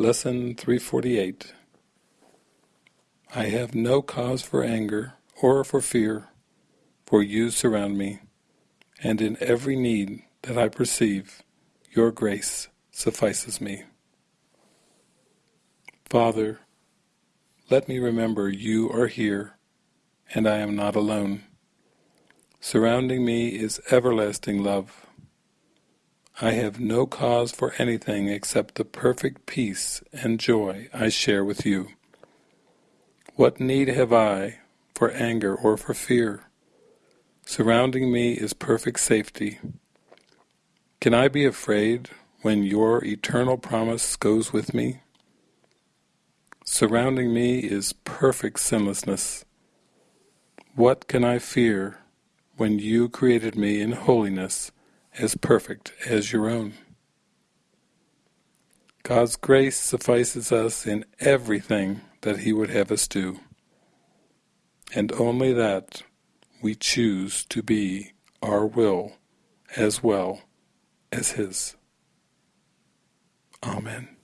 Lesson 348 I have no cause for anger or for fear, for you surround me, and in every need that I perceive, your grace suffices me. Father, let me remember you are here, and I am not alone. Surrounding me is everlasting love. I have no cause for anything except the perfect peace and joy I share with you. What need have I for anger or for fear? Surrounding me is perfect safety. Can I be afraid when your eternal promise goes with me? Surrounding me is perfect sinlessness. What can I fear when you created me in holiness as perfect as your own. God's grace suffices us in everything that He would have us do, and only that we choose to be our will as well as His. Amen.